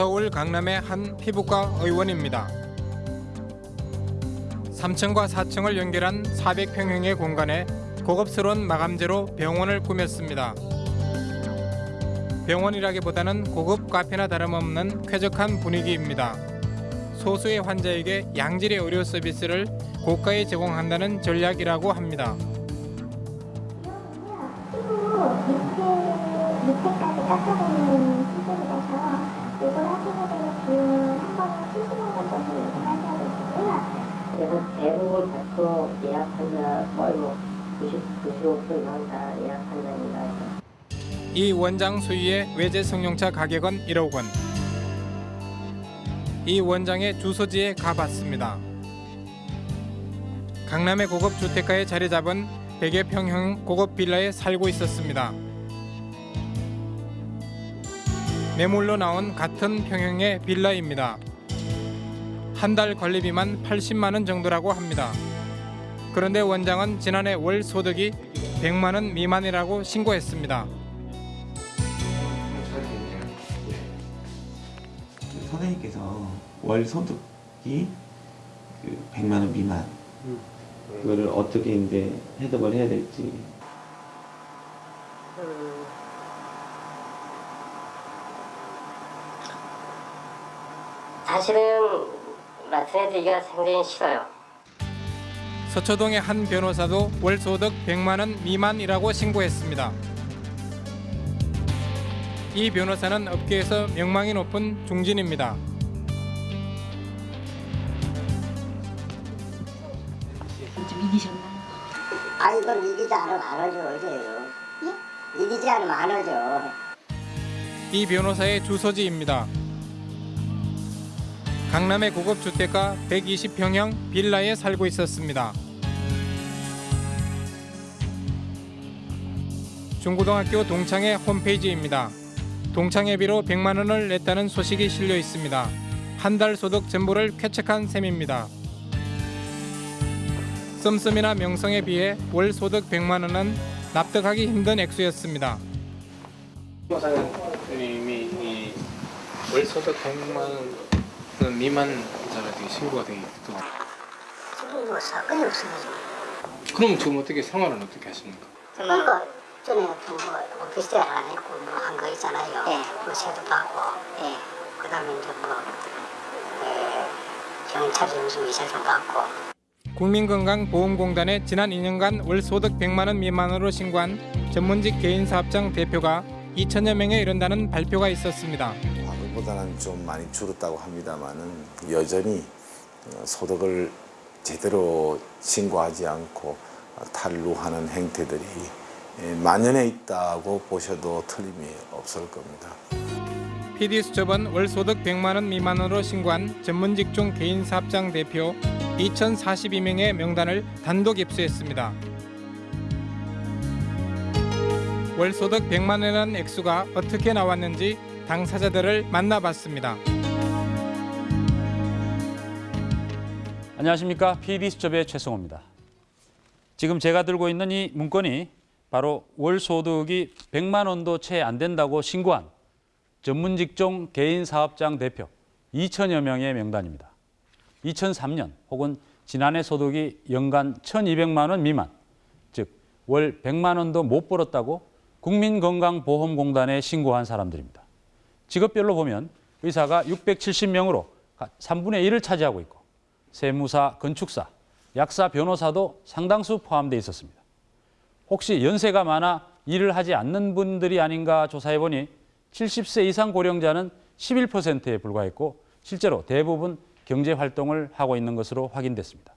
서울 강남의 한 피부과 의원입니다. 3층과 4층을 연결한 400평형의 공간에 고급스러운 마감재로 병원을 꾸몄습니다. 병원이라기보다는 고급 카페나 다름없는 쾌적한 분위기입니다. 소수의 환자에게 양질의 의료 서비스를 고가에 제공한다는 전략이라고 합니다. 밑에까지 깎아보는 수술이라 서 이걸 하시게 되면 비용은 한 번에 70만 원 정도 예상하셔야 되고요. 그래서 대부분 다투 예약 환자 거의 뭐 90, 95% 이상 다 예약 환자입니다. 이 원장 수유의 외제 성형차 가격은 1억 원. 이 원장의 주소지에 가봤습니다. 강남의 고급 주택가에 자리 잡은 100여 평형 고급 빌라에 살고 있었습니다. 매물로 나온 같은 평형의 빌라입니다. 한 달 관리비만 80만 원 정도라고 합니다. 그런데 원장은 지난해 월 소득이 100만 원 미만이라고 신고했습니다. 선생님께서 월 소득이 그 100만 원 미만 그거를 어떻게 이제 해석을 해야 될지 사실은 말씀해드리기가 상당히 싫어요. 서초동의 한 변호사도 월 소득 100만 원 미만이라고 신고했습니다. 이 변호사는 업계에서 명망이 높은 중진입니다. 좀 이기셨나요? 아 이건 이기지 않으면 안 하죠 이제요. 이기지 않으면 안 하죠. 이 변호사의 주소지입니다. 강남의 고급 주택가 120평형 빌라에 살고 있었습니다. 중고등학교 동창회 홈페이지입니다. 동창회비로 100만 원을 냈다는 소식이 실려 있습니다. 한 달 소득 전부를 쾌척한 셈입니다. 씀씀이나 명성에 비해 월 소득 100만 원은 납득하기 힘든 액수였습니다. 변호사님이 이월 소득 100만 원 미만 자가 신고가 되게 또뭐 사건이 없습니다. 그럼 지금 어떻게 생활은 어떻게 하십니까? 그러니까 전에 뭐 오피스텔 하나 있고 뭐 한 거 있잖아요. 예. 뭐 세도 받고, 예. 그 다음에 이제 뭐 에, 경찰서 무슨 이사도 받고. 국민건강보험공단에 지난 2년간 월 소득 100만 원 미만으로 신고한 전문직 개인 사업장 대표가 2천여 명에 이른다는 발표가 있었습니다. 과거보다는 좀 많이 줄었다고 합니다만은 여전히 어, 소득을 제대로 신고하지 않고 탈루하는 행태들이 예, 만연해 있다고 보셔도 틀림이 없을 겁니다. PD수첩은 월 소득 100만 원 미만으로 신고한 전문직종 개인 사업장 대표 2,042명의 명단을 단독 입수했습니다. 월 소득 100만 원이라는 액수가 어떻게 나왔는지 당사자들을 만나봤습니다. 안녕하십니까 PD수첩의 최성호입니다. 지금 제가 들고 있는 이 문건이 바로 월 소득이 100만 원도 채 안 된다고 신고한 전문 직종 개인 사업장 대표 2천여 명의 명단입니다. 2003년 혹은 지난해 소득이 연간 1,200만 원 미만, 즉 월 100만 원도 못 벌었다고 국민건강보험공단에 신고한 사람들입니다. 직업별로 보면 의사가 670명으로 3분의 1을 차지하고 있고 세무사, 건축사, 약사, 변호사도 상당수 포함되어 있었습니다. 혹시 연세가 많아 일을 하지 않는 분들이 아닌가 조사해보니 70세 이상 고령자는 11%에 불과했고 실제로 대부분 경제활동을 하고 있는 것으로 확인됐습니다.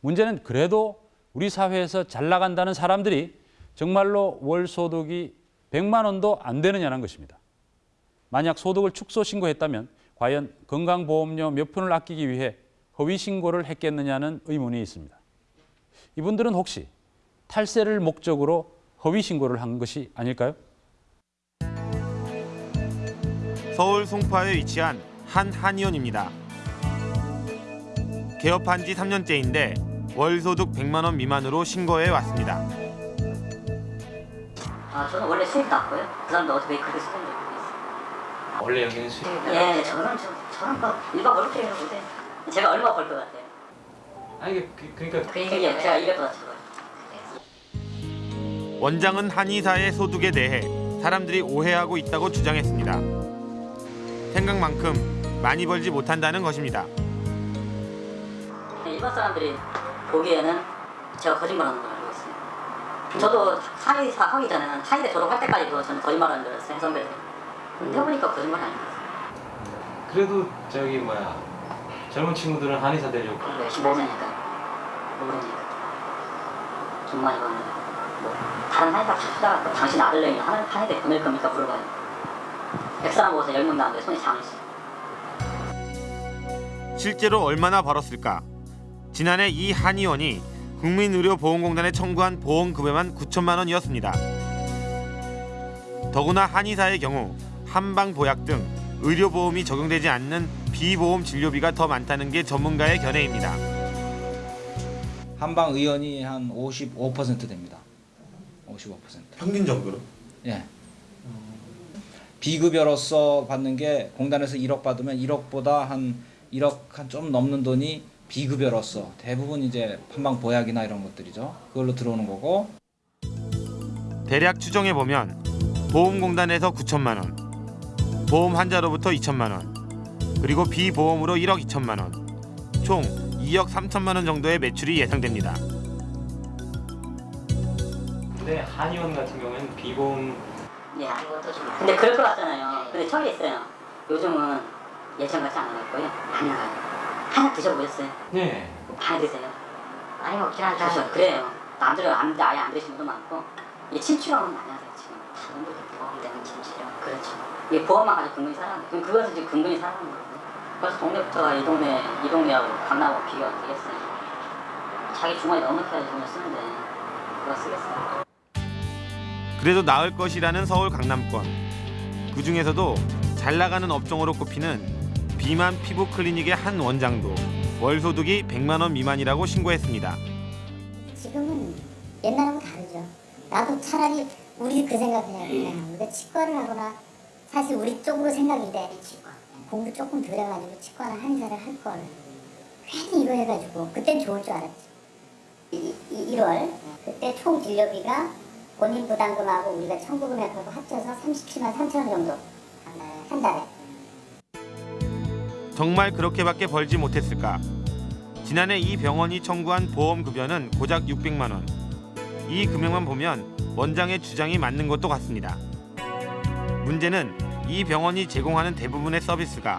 문제는 그래도 우리 사회에서 잘 나간다는 사람들이 정말로 월 소득이 100만 원도 안 되느냐는 것입니다. 만약 소득을 축소 신고했다면 과연 건강보험료 몇 푼을 아끼기 위해 허위 신고를 했겠느냐는 의문이 있습니다. 이분들은 혹시 탈세를 목적으로 허위 신고를 한 것이 아닐까요? 서울 송파에 위치한 한 한의원입니다. 개업한 지 3년째인데 월 소득 100만 원 미만으로 신고해 왔습니다. 아 저는 원래 수입 났고요. 그 사람도 어떻게 그렇게 쓰는지 모르겠어요. 원래 여기는 수 예, 저는 저, 저는 뭐 일반 월급쟁이로 못해. 제가 얼마 벌 것 같아요? 아니 그, 그러니까 그 얘기 제가 200보다 적어요. 원장은 한의사의 소득에 대해 사람들이 오해하고 있다고 주장했습니다. 생각만큼 많이 벌지 못한다는 것입니다. 일반 사람들이 보기에는 제가 거짓말하는 걸 알고 있어요. 저도 한의사 하기 전에는 한의대 졸업할 때까지도 저는 거짓말하는 줄 알았어요, 선배들. 근데 해보니까 거짓말 아니에요. 그래도 저기 뭐야 젊은 친구들은 한의사 되려고 열심히 모르니까. 모르니까. 돈 많이 버는 뭐 다른 한의사 다 찾아가고 당신 아들내미 한, 한의대 보낼 겁니까 물어봐요. 백사람 모아서 열명 나왔는데 손이 장했어요. 실제로 얼마나 벌었을까? 지난해 이 한의원이 국민의료보험공단에 청구한 보험급여만 9천만 원이었습니다. 더구나 한의사의 경우 한방보약 등 의료보험이 적용되지 않는 비보험 진료비가 더 많다는 게 전문가의 견해입니다. 한방 의원이 한 55% 됩니다. 55%. 평균적으로? 예. 비급여로서 받는 게 공단에서 1억 받으면 1억보다 한 1억 한 좀 넘는 돈이 비급여로서 대부분 이제 한방 보약이나 이런 것들이죠. 그걸로 들어오는 거고 대략 추정해 보면 보험공단에서 9천만 원, 보험 환자로부터 2천만 원, 그리고 비보험으로 1억 2천만 원, 총 2억 3천만 원 정도의 매출이 예상됩니다. 근데 한의원 같은 경우에는 비보험 예, 아무것도 좀. 근데 그럴 것 같잖아요. 근데 처음에 있어요. 요즘은 예전 같지 않을 거예요. 안 나가요. 하나 드셔보셨어요? 네 하나 드세요. 많이 먹긴 하다. 그래서 그래요. 남들은 안, 아예 안 드시는 분도 많고 이 침치료는 많이 하세요 지금. 다른도 보험 되는 침치료. 그렇죠. 이게 보험만 가지고 근근히 살아가는 거예요. 그럼 그것은 지금 근근히 살아가는 거거든요. 그래서 동네부터가 이 동네, 이 동네하고 강남하고 비교가 되겠어요. 자기 주머니 넉넉해야지 돈을 쓰는데 그거 쓰겠어요. 그래도 나을 것이라는 서울 강남권. 그 중에서도 잘 나가는 업종으로 꼽히는 비만 피부 클리닉의 한 원장도 월 소득이 100만 원 미만이라고 신고했습니다. 지금은 옛날하고 다르죠. 나도 차라리 우리 그 생각해요. 그냥 우리가 치과를 하거나 사실 우리 쪽으로 생각이 돼. 공부 조금 덜 해가지고 치과나 한의사를 할 걸. 괜히 이거 해가지고 그땐 좋을 줄 알았지. 이, 이, 1월 그때 총 진료비가 본인 부담금하고 우리가 청구금액하고 합쳐서 37만 3천 원 정도 한 달에. 정말 그렇게밖에 벌지 못했을까? 지난해 이 병원이 청구한 보험 급여는 고작 600만 원. 이 금액만 보면 원장의 주장이 맞는 것도 같습니다. 문제는 이 병원이 제공하는 대부분의 서비스가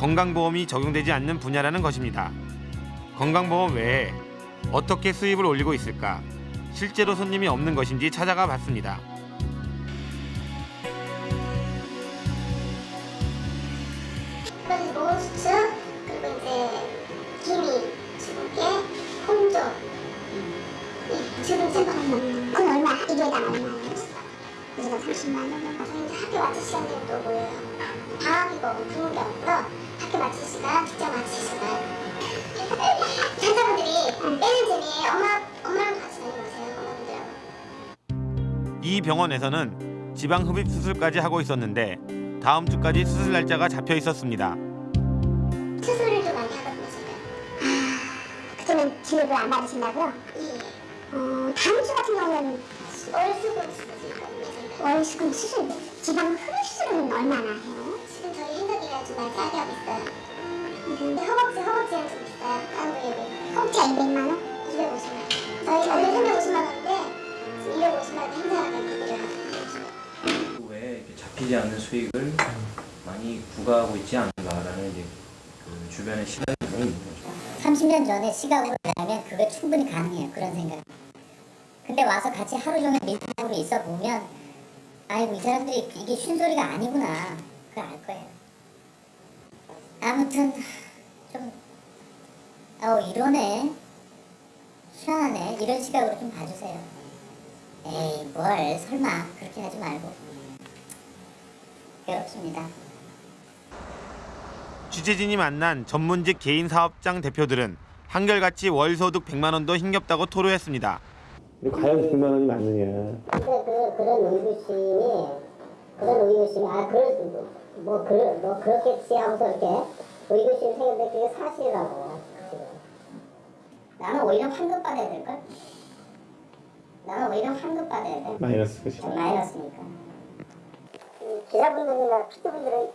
건강보험이 적용되지 않는 분야라는 것입니다. 건강보험 외에 어떻게 수입을 올리고 있을까? 실제로 손님이 없는 것인지 찾아가 봤습니다. 그리고 수축 그리고 이제 기미 주근깨 홍조 이 주근깨 그건 얼마 이게 다 얼마예요? 우리가 30만 원 정도 이제 학교 마칠 시간이 또 모여요? 방학이고 부모게 없고 학교 마칠 시간 직장 마칠 시간. 환자분들이 빼는 재미에 엄마 엄마랑 같이 다니면서요 엄마분들하고. 이 병원에서는 지방 흡입 수술까지 하고 있었는데 다음 주까지 수술 날짜가 잡혀 있었습니다. 수술을 좀 많이 하거든요 지금 아 그때는 진료를 안 받으신다고요? 예. 어, 다음 주 같은 경우는 월 수금 수술이거든요 월수금 수술 지방 흡입 수술은 얼마나 해요? 지금 저희 좀 많이 싸게 하고 있어요 근데 허벅지 허벅지는 좀 비싸요 깐부에비 허벅지가 200만 원? 250만 원 저희 원래 350만 원인데 지금 250만 원 행사가 되는 하고 있어요 왜 이렇게 잡히지 않는 수익을 많이 부과하고 있지 않는가라는 이제 그 주변의 시각이 있는 거죠. 30년 전에 시각으로 보면 그게 충분히 가능해요. 그런 생각. 근데 와서 같이 하루 종일 밀당으로 있어 보면 아이고 이 사람들이 이게 쉰소리가 아니구나. 그걸 알 거예요. 아무튼 좀 아우 이러네. 희한하네. 이런 시각으로 좀 봐주세요. 에이 뭘 설마 그렇게 하지 말고. 괴롭습니다. 취재진이 만난 전문직 개인 사업장 대표들은 한결같이 월 소득 100만 원도 힘겹다고 토로했습니다. 과연 100만 원이 맞느냐? 근데 그, 그런 의구심이 그런 의구심 의구심이 아 그럴 뭐, 그, 뭐 그렇겠지 하고서 이렇게 의구심이 생겼는데 그게 사실이라고 지금. 나는 오히려 환급 받아야 될걸? 나는 오히려 환급 받아야 돼 마이너스 그시 마이너스니까 기자분들이나 피디분들은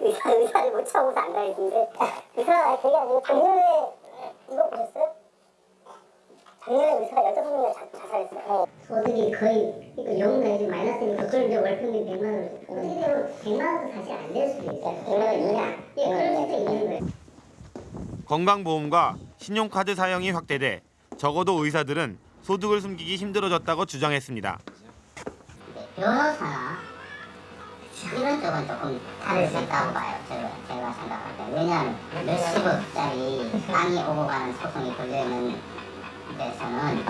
의사, 의사를 못 참고서 안 가있는데 의사가 그게 아니고 작년에 이거 보셨어요? 작년에 의사가 15명이 자, 자살했어요 소득이 거의 그러니까 영 내지 마이너스니까 그걸 이제 월평균 100만 원 어떻게 되면 100만 원도 사실 안 될 수도 있어요 100만 원 이하 예 그럴 수도 있는 거예요 건강보험과 신용카드 사용이 확대돼 적어도 의사들은 소득을 숨기기 힘들어졌다고 주장했습니다. 변호사 이런 쪽은 조금 다를 수 있다고 봐요. 제가, 제가 생각할 때. 왜냐하면 몇십억짜리 땅이 오고 가는 소송이 걸려있는 데서는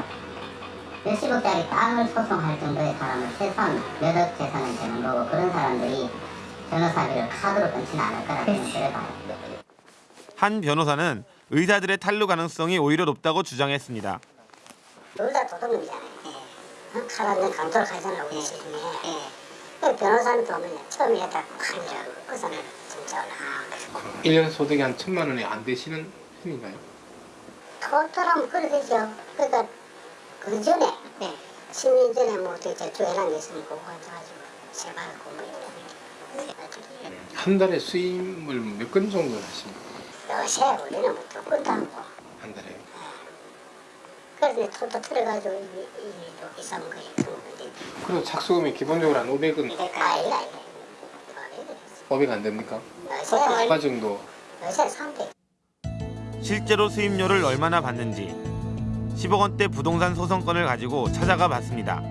몇십억짜리 땅을 소송할 정도의 사람은 최소한 몇억 재산은 되는 거고 그런 사람들이 변호사비를 카드로 끊지는 않을 거라고 생각을 봐요. 한 변호사는 의사들의 탈루 가능성이 오히려 높다고 주장했습니다. 둘다 도둑놈이잖아요. 예. 칼한테 강도를 가잖아 우리. 예. 변호사는 보면 처음에 딱 한줄 의사는 진짜 올라. 1년 소득이 한 천만 원이 안 되시는 편인가요? 그래 되죠. 그러니까 그 전에 네. 10년 전에 뭐 어떻게 주회랑 있으면 그거 가지고 제발 공부 한 달에 수임을 몇 건 정도 하십니까? 요새 우리는 뭐 똑같도 않고 한 달에? 그래서 토탈 들어가지고 이이 이상 거의 그런 건데 그리고 착수금이 기본적으로 한 500은 아이가 아이가 500안 됩니까? 요새 얼마 정도? 요새 300 실제로 수임료를 얼마나 받는지 10억 원대 부동산 소송건을 가지고 찾아가 봤습니다.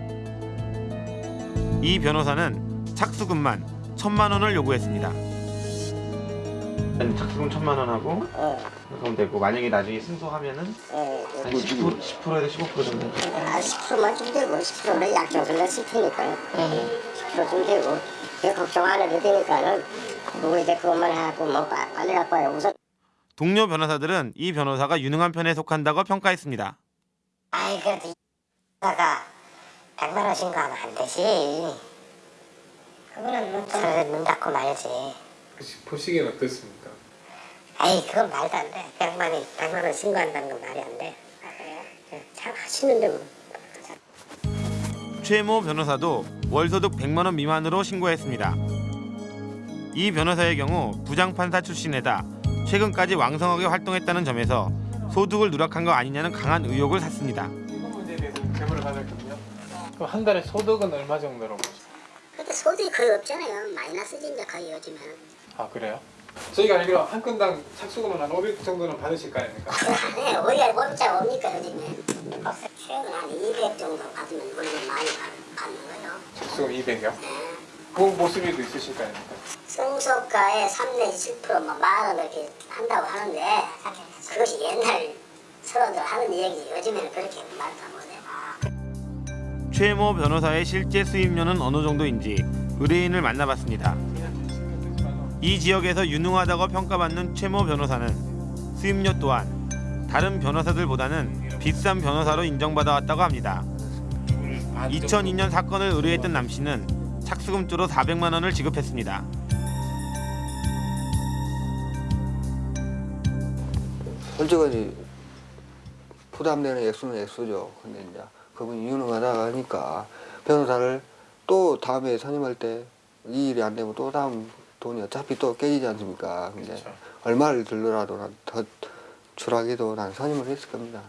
이 변호사는 착수금만 천만 원을 요구했습니다. 착수금 천만 원 하고 그럼 되고 만약에 나중에 승소하면은 한 10%, 10%에서 15% 정도 아, 10%만 좀 되고 10%는 약정을 냈을 테니까요. 10%좀 되고 그 걱정 안 해도 되니까는 그거 이제 그것만 해갖고 뭐 빠- 빨리 갖고 와요. 우선 동료 변호사들은 이 변호사가 유능한 편에 속한다고 평가했습니다. 아이 그래도 이가 100만 원 신고하면 안 되지. 그거는 눈, 눈 닫고 말지. 혹시 보시기엔 어떻습니까? 아이 그건 말도 안 돼. 100만이 100만 원 신고한다는 건 말이 안 돼. 아? 잘 하시는데 뭐. 최모 변호사도 월소득 100만 원 미만으로 신고했습니다. 이 변호사의 경우 부장판사 출신에다 최근까지 왕성하게 활동했다는 점에서 소득을 누락한 거 아니냐는 강한 의혹을 샀습니다. 이번 문제에 대해서 제보를 받았거든요. 그럼 한 달에 소득은 얼마 정도로? 근데 소득이 거의 없잖아요. 마이너스지 이제 거의 요즘은. 아 그래요? 저희가 알기로 한 건당 착수금은 한 500 정도는 받으실 거 아닙니까? 네, 어디가 원자 옵니까 요즘에. 최근 한 200 정도 받으면 물론 많이 받- 받는 거죠. 착수금 200이요? 그 모습이도 있으실 거 아닙니까? 성소가의 3 내지 10%뭐 만원 이렇게 한다고 하는데 그것이 옛날 서로들 하는 얘기지 요즘에는 그렇게 말도 못해. 최모 변호사의 실제 수입료는 어느 정도인지 의뢰인을 만나봤습니다. 이 지역에서 유능하다고 평가받는 최모 변호사는 수입료 또한 다른 변호사들보다는 비싼 변호사로 인정받아 왔다고 합니다. 2002년 사건을 의뢰했던 남 씨는 착수금조로 400만 원을 지급했습니다. 솔직히 부담되는 액수는 액수죠. 근데 이제 그분이 유능하다 하니까 변호사를 또 다음에 선임할 때 이 일이 안 되면 또 다음 돈이 어차피 또 깨지지 않습니까? 근데 그렇죠. 얼마를 들더라도 난더 추락해도 난 선임을 했을 겁니다.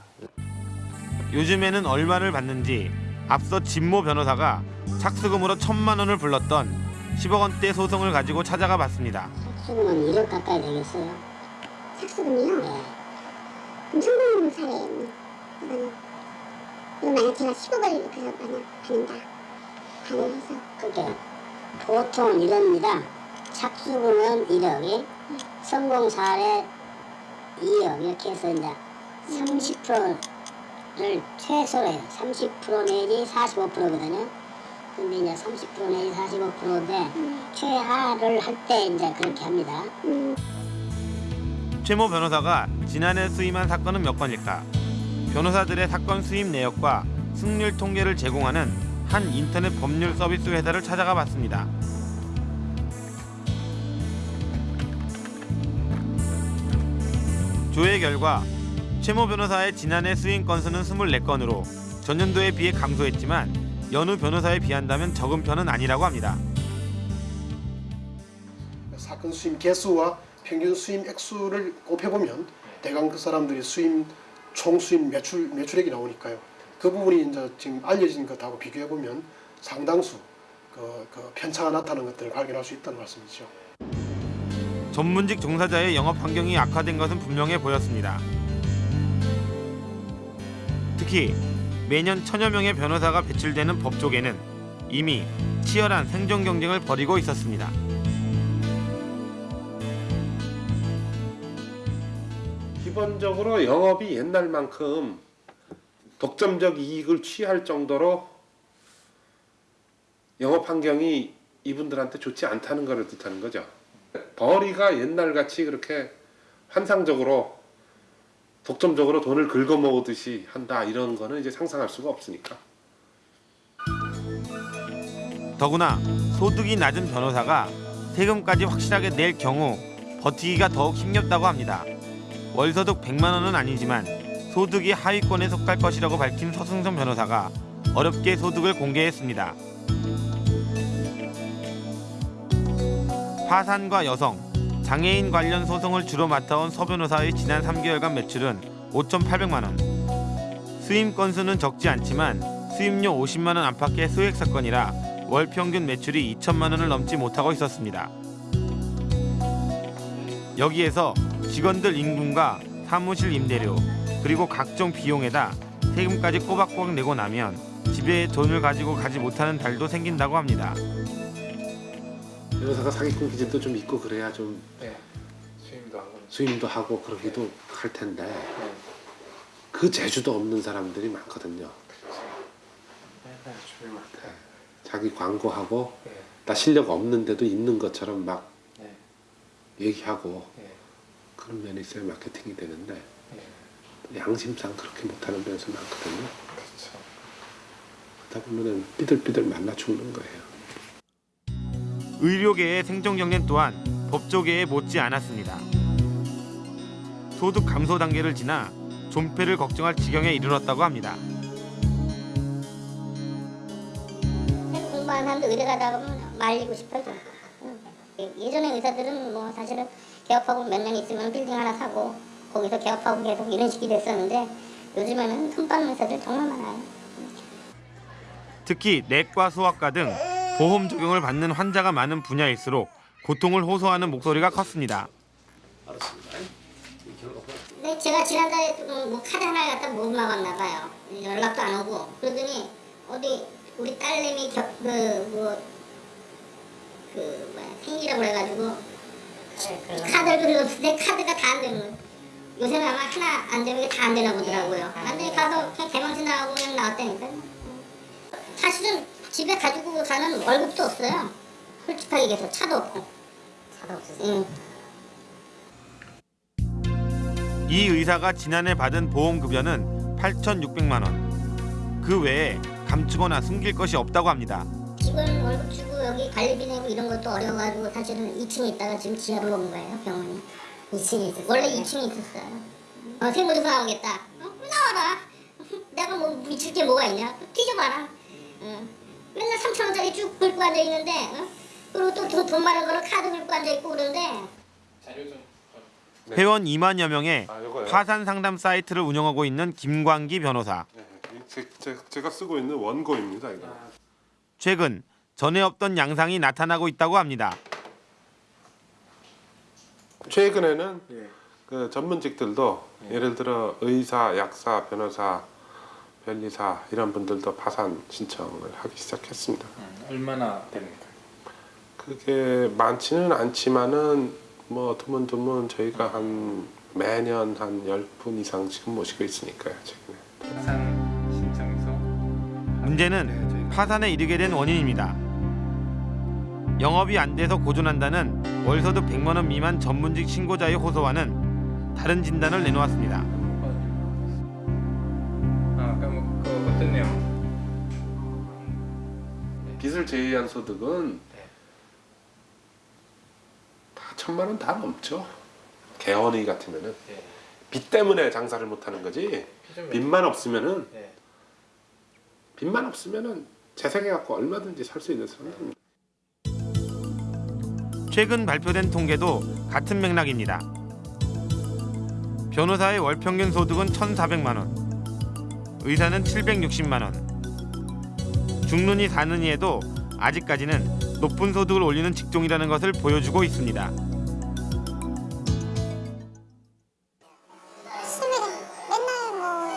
요즘에는 얼마를 받는지 앞서 진모 변호사가 착수금으로 천만 원을 불렀던 10억 원대 소송을 가지고 찾아가 봤습니다. 착수금은 1억 가까이 되겠어요. 착수금이요? 네. 엄청 많은 사례예요. 이거는. 이거 만약 제가 10억을 그래서 만약 받는다. 가능해서. 그게 보통 이럽니다. 착수금은 1억이, 성공 사례 2억 이렇게 해서 이제 30% 늘 최소예요. 30% 내지 45%거든요. 근데 이제 30% 내지 45%인데 음. 최하를 할 때 이제 그렇게 합니다. 음. 최모 변호사가 지난해 수임한 사건은 몇 건일까? 변호사들의 사건 수임 내역과 승률 통계를 제공하는 한 인터넷 법률 서비스 회사를 찾아가 봤습니다. 조회 결과 최모 변호사의 지난해 수임 건수는 24건으로 전년도에 비해 감소했지만 연후 변호사에 비한다면 적은 편은 아니라고 합니다. 사건 수임 개수와 평균 수임 액수를 곱해보면 대강 그 사람들이 수임 총 수임 매출 매출액이 나오니까요. 그 부분이 이제 지금 알려진 것하고 비교해 보면 상당수 그, 그 편차가 나타나는 것들을 발견할 수 있다는 말씀이죠. 전문직 종사자의 영업 환경이 악화된 것은 분명해 보였습니다. 특히 매년 천여 명의 변호사가 배출되는 법조계는 이미 치열한 생존 경쟁을 벌이고 있었습니다. 기본적으로 영업이 옛날만큼 독점적 이익을 취할 정도로 영업 환경이 이분들한테 좋지 않다는 것을 뜻하는 거죠. 벌이가 옛날같이 그렇게 환상적으로 독점적으로 돈을 긁어모으듯이 한다 이런 거는 이제 상상할 수가 없으니까. 더구나 소득이 낮은 변호사가 세금까지 확실하게 낼 경우 버티기가 더욱 힘겹다고 합니다. 월소득 100만 원은 아니지만 소득이 하위권에 속할 것이라고 밝힌 서승선 변호사가 어렵게 소득을 공개했습니다. 파산과 여성, 장애인 관련 소송을 주로 맡아온 서 변호사의 지난 3개월간 매출은 5,800만 원. 수임 건수는 적지 않지만 수임료 50만 원 안팎의 소액 사건이라 월 평균 매출이 2천만 원을 넘지 못하고 있었습니다. 여기에서 직원들 임금과 사무실 임대료 그리고 각종 비용에다 세금까지 꼬박꼬박 내고 나면 집에 돈을 가지고 가지 못하는 달도 생긴다고 합니다. 변호사가 사기꾼 기질도 좀 있고 그래야 좀 네. 수임도 하고. 수임도 하고 그러기도 할 텐데 그 재주도 없는 사람들이 많거든요. 네, 주변 많다. 자기 광고하고 네. 나 실력 없는데도 있는 것처럼 막 네. 얘기하고 네. 그런 면이 있어야 마케팅이 되는데 네. 양심상 그렇게 못하는 변호사 많거든요. 그렇죠. 그러다 보면은 삐들삐들 만나 죽는 거예요. 의료계의 생존 경쟁 또한 법조계에 못지 않았습니다. 소득 감소 단계를 지나 존폐를 걱정할 지경에 이르렀다고 합니다. 공부하는 사람도 의대 가다 보면 말리고. 좀. 응. 예전에 의사들은 뭐 사실은 개업하고 몇 년 있으면 빌딩 하나 사고 거기서 개업하고 계속 이런 식이 됐었는데 요즘에는 손 빠는 의사들 정말 많아요. 특히 내과 소아과 등 보험 적용을 받는 환자가 많은 분야일수록 고통을 호소하는 목소리가 컸습니다. 근데 제가 지난달에 좀뭐 카드 하나 갖다 못 막았나 봐요. 연락도 안 오고 그러더니 어디 우리 딸내미 그뭐그 그 뭐야 생일이라고 그래가지고 카드를 그려서 내 카드가 다 안 되는 거예요. 요새는 아마 하나 안 되면 다안 되나 보더라고요. 완전히 가서 그냥 개망신 나가고 그냥 나왔다니까요. 사실은 집에 가지고 가는 월급도 없어요. 솔직하게 얘기해서 차도 없고. 차도 없어요. 이 의사가 지난해 받은 보험급여는 8,600만 원. 그 외에 감추거나 숨길 것이 없다고 합니다. 직원 월급 주고 여기 관리비 내고 이런 것도 어려워가지고 사실은 2층에 있다가 지금 지하로 온 거예요 병원이 2층에 있었어요 원래 2층에 있었어요 어, 세무조사 나오겠다 어? 나와라 내가 뭐 미칠 게 뭐가 있냐 뒤져봐라 어. 맨날 3천 원짜리 쭉 긁고 앉아있는데 어? 그리고 또 돈 많은 거는 카드 긁고 앉아있고 그러는데 좀. 회원 2만여 명의 아? 파산 상담 사이트를 운영하고 있는 김광기 변호사. 네, 제, 제, 제 가 쓰고 있는 원고입니다. 이거. 최근 전에 없던 양상이 나타나고 있다고 합니다. 최근에는 예. 그 전문직들도 예를 들어 의사, 약사, 변호사, 변리사 이런 분들도 파산 신청을 하기 시작했습니다. 음, 얼마나 됩니까? 그게 많지는 않지만은 뭐 드문드문 저희가 한 매년 한 10분 이상 지금 모시고 있으니까요. 최근에. 파산 신청서. 문제는 파산에 이르게 된 원인입니다. 영업이 안 돼서 고존한다는 월소득 100만 원 미만 전문직 신고자의 호소와는 다른 진단을 내놓았습니다. 빚을 제외한 소득은 다 천만 원 다 넘죠. 개원의 같으면은 예. 빚 때문에 장사를 못 하는 거지. 빚만 없으면은 빚만 없으면은 재생해 갖고 얼마든지 살 수 있는 사람들입니다. 최근 발표된 통계도 같은 맥락입니다. 변호사의 월 평균 소득은 1,400만 원, 의사는 760만 원. 죽느니 사느니에도 아직까지는 높은 소득을 올리는 직종이라는 것을 보여주고 있습니다. 맨날 뭐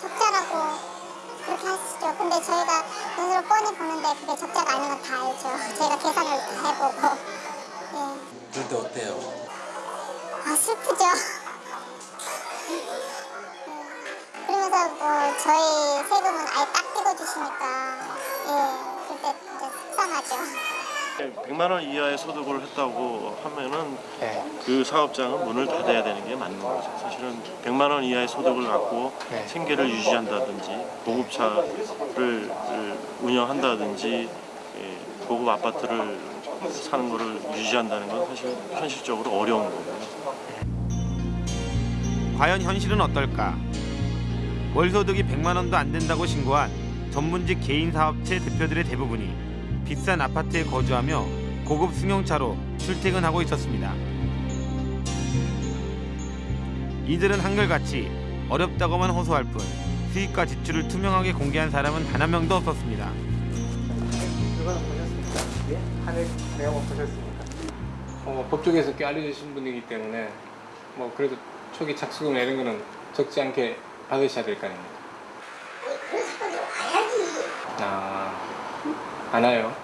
적자라고 그렇게 하시죠. 근데 저희가 눈으로 뻔히 보는데 그게 적자가 아닌 건 다 알죠. 저희가 계산을 다 해보고. 예. 그런데 어때요? 아 슬프죠. 예. 그러면서 뭐 저희 세금은 아예 딱 뜯어주시니까 예 그때 진짜 속상하죠. 100만 원 이하의 소득을 했다고 하면은 그 사업장은 문을 닫아야 되는 게 맞는 거죠. 사실은 100만 원 이하의 소득을 갖고 생계를 유지한다든지 보급차를 운영한다든지 예, 보급 아파트를 사는 거를 유지한다는 건 사실 현실적으로 어려운 거고요. 과연 현실은 어떨까? 월 소득이 100만 원도 안 된다고 신고한 전문직 개인 사업체 대표들의 대부분이 비싼 아파트에 거주하며 고급 승용차로 출퇴근하고 있었습니다. 이들은 한결같이 어렵다고만 호소할 뿐 수입과 지출을 투명하게 공개한 사람은 단 한 명도 없었습니다. 그거는 보셨습니까? 예? 한해 내용 보셨습니까? 어, 법조계에서 꽤 알려주신 분이기 때문에 뭐 그래도 초기 착수금 이런 거는 적지 않게 받으셔야 될 거 아닙니까? 아, 안 와요?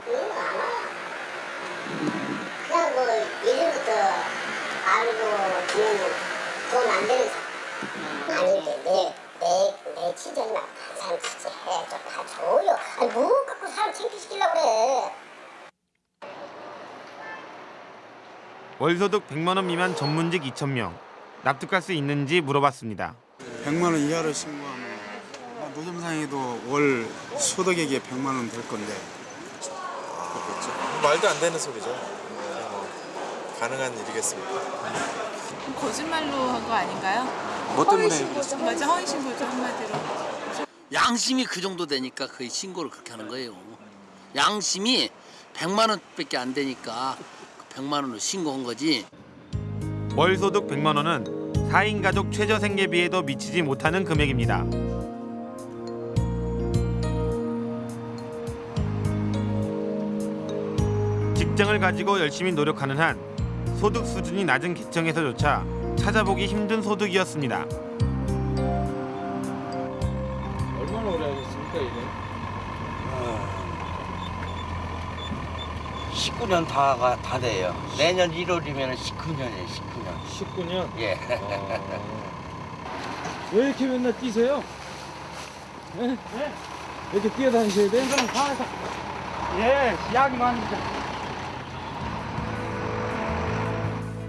그냥 뭐 예전부터 알고 돈안 되는 사람. 아닌데 내내 내 친정이 막 사람 같이 해줘 다 줘요. 아니 뭐 갖고 사람 창피시키려고 그래. 월 소득 100만 원 미만 전문직 2,000명. 납득할 수 있는지 물어봤습니다. 100만 원 이하로 신고하면 노점상에도 월 소득액이 100만 원 될 건데 그렇겠죠. 말도 안 되는 소리죠. 뭐 가능한 일이겠습니까? 거짓말로 한 거 아닌가요? 뭐 때문에 허위신고죠. 맞아, 허위 신고죠 한마디로. 양심이 그 정도 되니까 그 신고를 그렇게 하는 거예요. 양심이 100만 원밖에 안 되니까 그 100만 원으로 신고한 거지. 월 소득 100만 원은 4인 가족 최저 생계비에도 미치지 못하는 금액입니다. 직장을 가지고 열심히 노력하는 한 소득 수준이 낮은 계층에서조차 찾아보기 힘든 소득이었습니다. 얼마나 오래 하셨습니까 이게? 19년 다가 다 돼요. 내년 1월이면 19년이에요. 19년. 19년? 예. 왜 이렇게 맨날 뛰세요? 네? 왜 이렇게 뛰어다니셔야 돼? 이거는 가서 예, 이야기만 합니다.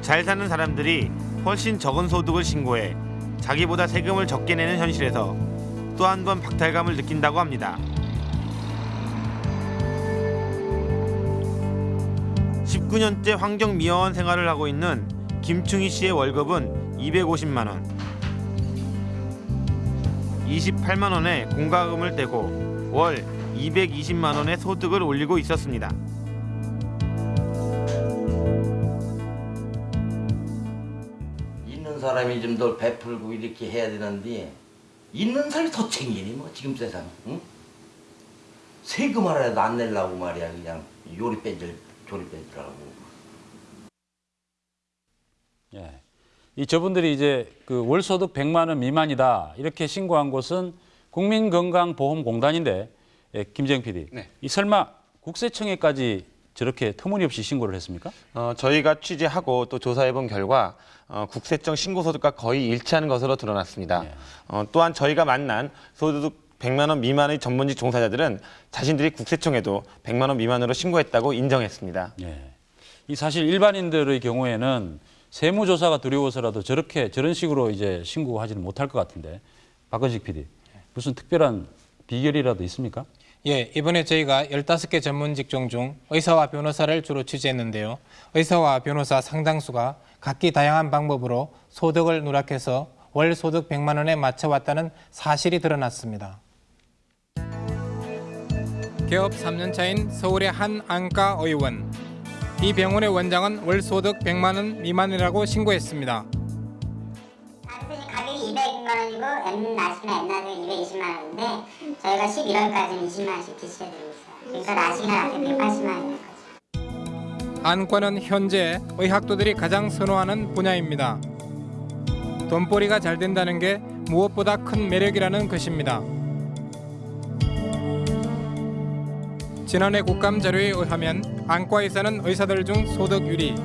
잘 사는 사람들이 훨씬 적은 소득을 신고해 자기보다 세금을 적게 내는 현실에서 또 한 번 박탈감을 느낀다고 합니다. 19년째 환경 미화원 생활을 하고 있는 김충희 씨의 월급은 250만 원. 28만 원의 공과금을 떼고 월 220만 원의 소득을 올리고 있었습니다. 사람이 좀 더 베풀고 이렇게 해야 되는데 있는 사람이 더 챙기니 뭐 지금 세상. 응? 세금 하나라도 안 내려고 말이야 그냥 요리 뺀질 조리 뺀질하고. 예. 이 저분들이 이제 그 월소득 100만 원 미만이다 이렇게 신고한 곳은 국민건강보험공단인데 예, 김재영 PD. 이 설마 국세청에까지 저렇게 터무니없이 신고를 했습니까? 어, 저희가 취재하고 또 조사해 본 결과 어, 국세청 신고 소득과 거의 일치하는 것으로 드러났습니다. 어, 또한 저희가 만난 소득 100만 원 미만의 전문직 종사자들은 자신들이 국세청에도 100만 원 미만으로 신고했다고 인정했습니다. 예. 이 사실 일반인들의 경우에는 세무조사가 두려워서라도 저렇게 저런 식으로 이제 신고하지는 못할 것 같은데 박건식 PD 무슨 특별한 비결이라도 있습니까? 예, 이번에 저희가 15개 전문 직종 중 의사와 변호사를 주로 취재했는데요. 의사와 변호사 상당수가 각기 다양한 방법으로 소득을 누락해서 월 소득 100만 원에 맞춰왔다는 사실이 드러났습니다. 개업 3년 차인 서울의 한 안과 의원. 이 병원의 원장은 월 소득 100만 원 미만이라고 신고했습니다. 가격이 200만 원이고 M 나시나 M 나시가 220만 원인데 저희가 11월까지는 20만 원씩 기시해드리고 있어요. 그러니까 나시가 나한테 180만 원이에요. 안과는 현재 의학도들이 가장 선호하는 분야입니다. 돈벌이가 잘 된다는 게 무엇보다 큰 매력이라는 것입니다. 지난해 국감 자료에 의하면 안과에서는 의사들 중 소득률이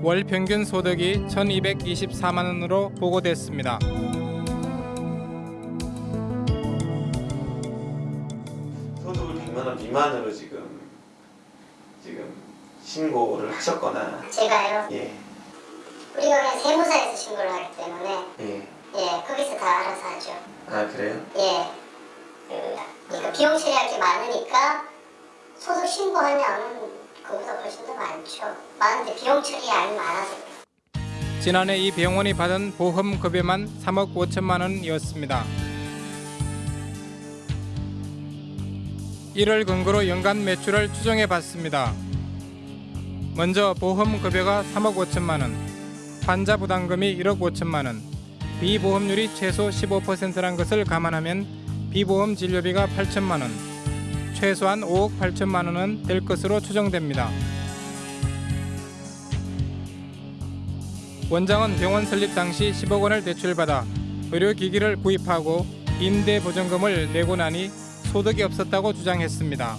월 평균 소득이 1,224만 원으로 보고됐습니다. 미만으로 지금 지금 신고를 하셨거나 제가요? 예, 우리가 그냥 세무사에서 신고를 하기 때문에 예. 예 거기서 다 알아서 하죠. 아 그래요? 예. 그, 그러니까 비용 처리할 게 많으니까 소득 신고하면 그보다 훨씬 더 많죠. 많은데 비용 처리량이 많아서 지난해 이 병원이 받은 보험 급여만 3억 5천만 원이었습니다. 이를 근거로 연간 매출을 추정해 봤습니다. 먼저 보험 급여가 3억 5천만 원, 환자 부담금이 1억 5천만 원, 비보험률이 최소 15%란 것을 감안하면 비보험 진료비가 8천만 원, 최소한 5억 8천만 원은 될 것으로 추정됩니다. 원장은 병원 설립 당시 10억 원을 대출받아 의료기기를 구입하고 임대 보증금을 내고 나니 소득이 없었다고 주장했습니다.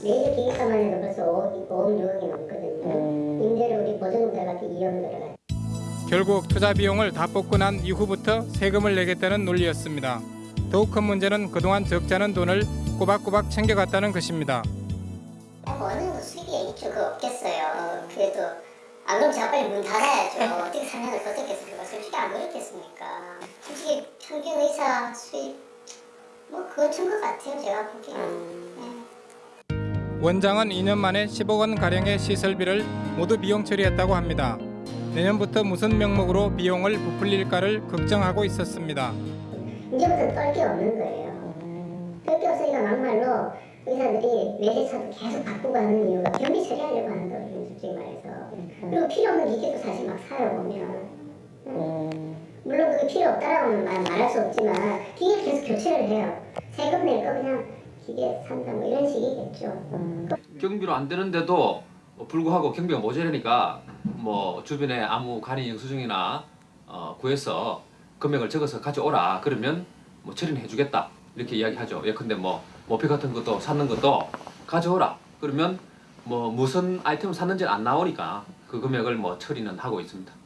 내일 기획사만 해도 벌써 5억, 5억 6억이 넘거든요. 임대료 우리 보증금 들어갈 때 2억 들어가요. 결국 투자 비용을 다 뽑고 난 이후부터 세금을 내겠다는 논리였습니다. 더욱 큰 문제는 그동안 적자는 돈을 꼬박꼬박 챙겨갔다는 것입니다. 어느 정도 수익이 있죠. 그거 없겠어요. 그래도 안 그러면 제가 빨리 문 닫아야죠. 어떻게 3년을 버텼겠습니까? 솔직히 안 그렇겠습니까? 솔직히 평균 의사 수입 뭐 그건 것 같아요. 제가 보기에는. 네. 원장은 2년 만에 10억 원 가량의 시설비를 모두 비용 처리했다고 합니다. 내년부터 무슨 명목으로 비용을 부풀릴까를 걱정하고 있었습니다. 이제부터 떨게 없는 거예요. 떨게 없으니까 막말로 의사들이 매대차도 계속 바꾸고 하는 이유가 경비 처리하려고 하는 거예요. 솔직히 말해서. 그리고 필요 없는 기계도 사실 막 사요 보면. 음. 물론 그게 필요 없다라고는 말, 말할 수 없지만 기계를 계속 교체를 해요. 세금 낼 거 그냥 기계 산다 뭐 이런 식이겠죠. 경비로 안 되는데도 불구하고 경비가 모자라니까 뭐 주변에 아무 간이 영수증이나 어, 구해서 금액을 적어서 가져오라 그러면 뭐 처리는 해주겠다 이렇게 이야기하죠. 예컨대 뭐 모피 같은 것도 사는 것도 가져오라 그러면 뭐 무슨 아이템을 샀는지 안 나오니까 그 금액을 뭐 처리는 하고 있습니다.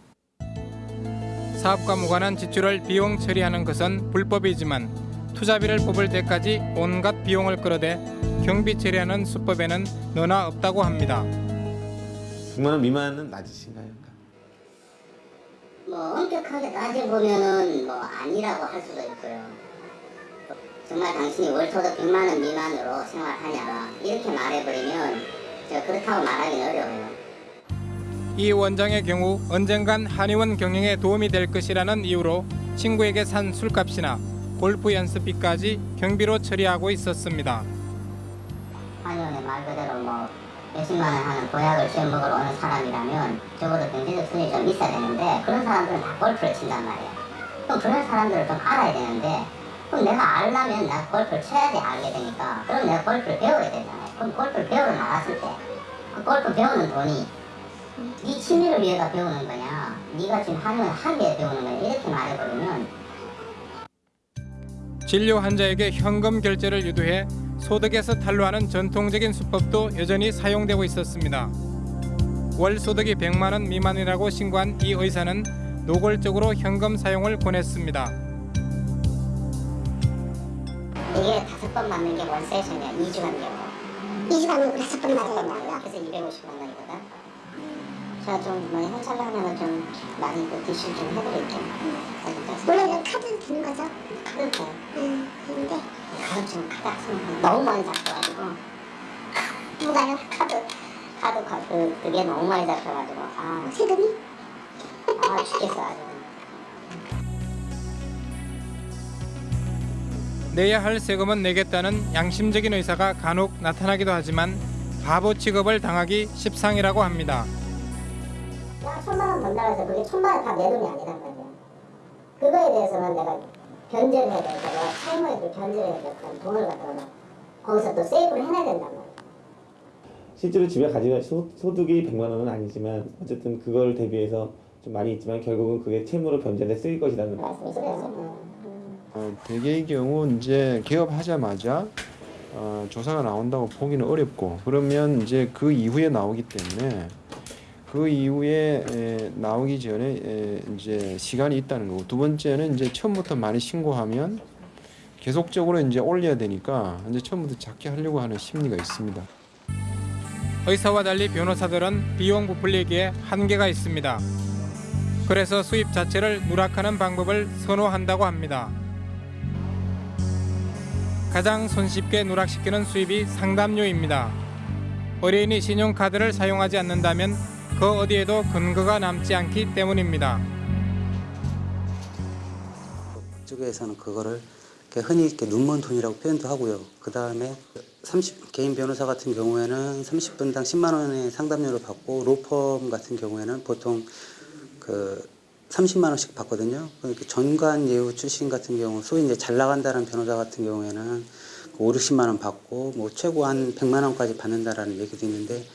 사업과 무관한 지출을 비용 처리하는 것은 불법이지만 투자비를 뽑을 때까지 온갖 비용을 끌어대 경비 처리하는 수법에는 너나 없다고 합니다. 100만 원 미만은 낮으신가요? 뭐 엄격하게 따져보면은 뭐 아니라고 할 수도 있고요. 정말 당신이 월소득 100만 원 미만으로 생활하냐 이렇게 말해버리면 제가 그렇다고 말하기는 어려워요. 이 원장의 경우 언젠간 한의원 경영에 도움이 될 것이라는 이유로 친구에게 산 술값이나 골프 연습비까지 경비로 처리하고 있었습니다. 한의원에 말 그대로 뭐 몇십만 원 하는 보약을 지어 먹으러 오는 사람이라면 적어도 경제적 수준이 좀 있어야 되는데 그런 사람들은 다 골프를 친단 말이에요. 그럼 그런 사람들을 좀 알아야 되는데 그럼 내가 알려면 내가 골프를 쳐야지 알게 되니까 그럼 내가 골프를 배워야 되잖아요. 그럼 골프를 배우러 나갔을 때 그 골프 배우는 돈이 네 취미를 위해서 배우는 거냐? 네가 지금 하는 하기 위해 배우는 거냐? 이렇게 말해버리면 진료 환자에게 현금 결제를 유도해 소득에서 탈루하는 전통적인 수법도 여전히 사용되고 있었습니다. 월 소득이 100만 원 미만이라고 신고한 이 의사는 노골적으로 현금 사용을 권했습니다. 이게 다섯 번 맞는 게 원 세션이야. 2주 간격으로 2주 간격으로 다섯 번 맞아야 그래서 250만 원이거든 제가 좀뭐 현찰하면 좀 많이 그 디실 좀 해드릴게요 원래는 카드로 되는 거죠? 카드로 돼요 응 근데 카드 좀 카드 쓰면 너무 많이 잡혀가지고 누가요? 카드 카드 그, 그게 너무 많이 잡혀가지고 아 세금이? 아 죽겠어 아주 내야 할 세금은 내겠다는 양심적인 의사가 간혹 나타나기도 하지만 바보 취급을 당하기 십상이라고 합니다. 야 천만 원 번다고 해서 그게 천만 원 다 내 돈이 아니란 말이야. 그거에 대해서는 내가 변제를 해야 되니까 내가 차임원에도 변제를 해야 되니까 돈을 갖다가 거기서 또 세이브를 해놔야 된단 말이야. 실제로 집에 가지고 소, 소득이 100만 원은 아니지만 어쨌든 그걸 대비해서 좀 많이 있지만 결국은 그게 채무로 변제돼 쓰일 것이라는 말씀이시죠. 어, 대개의 경우 이제 개업하자마자 어, 조사가 나온다고 보기는 어렵고 그러면 이제 그 이후에 나오기 때문에 그 이후에 에, 나오기 전에 에, 이제 시간이 있다는 거고 두 번째는 이제 처음부터 많이 신고하면 계속적으로 이제 올려야 되니까 이제 처음부터 작게 하려고 하는 심리가 있습니다. 의사와 달리 변호사들은 비용 부풀리기에 한계가 있습니다. 그래서 수입 자체를 누락하는 방법을 선호한다고 합니다. 가장 손쉽게 누락시키는 수입이 상담료입니다. 의뢰인이 신용카드를 사용하지 않는다면 그 어디에도 근거가 남지 않기 때문입니다. 쪽에서는 그거를 흔히 이렇게 눈먼 돈이라고 표현도 하고요. 그 다음에 30 개인 변호사 같은 경우에는 30분당 10만 원의 상담료를 받고 로펌 같은 경우에는 보통 그 30만 원씩 받거든요. 그러니까 전관 예우 출신 같은 경우 소위 이제 잘 나간다는 변호사 같은 경우에는 5, 60만 원 받고 뭐 최고 한 100만 원까지 받는다라는 얘기도 있는데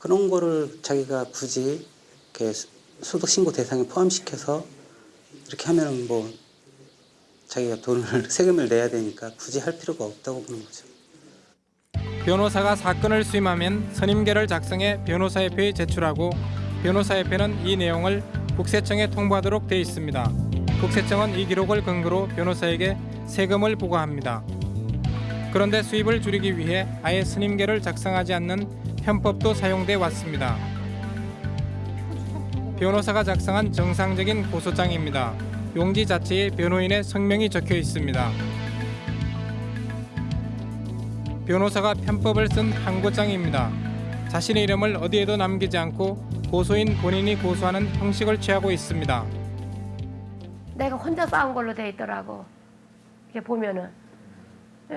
그런 거를 자기가 굳이 이렇게 소득 신고 대상에 포함시켜서 이렇게 하면은 뭐 자기가 돈을 세금을 내야 되니까 굳이 할 필요가 없다고 보는 거죠. 변호사가 사건을 수임하면 선임계를 작성해 변호사협회에 제출하고 변호사협회는 이 내용을 국세청에 통보하도록 돼 있습니다. 국세청은 이 기록을 근거로 변호사에게 세금을 부과합니다. 그런데 수입을 줄이기 위해 아예 선임계를 작성하지 않는 편법도 사용돼 왔습니다. 변호사가 작성한 정상적인 고소장입니다. 용지 자체에 변호인의 성명이 적혀 있습니다. 변호사가 편법을 쓴 항고장입니다. 자신의 이름을 어디에도 남기지 않고 고소인 본인이 고소하는 형식을 취하고 있습니다. 내가 혼자 싸운 걸로 돼 있더라고. 이렇게 보면은